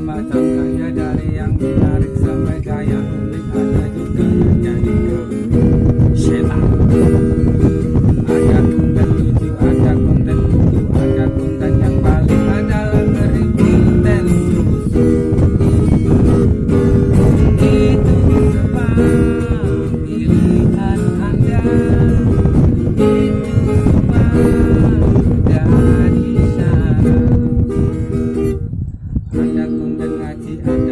macam dari yang menarik sampai kaya unik ada juga jadi dan mendengar di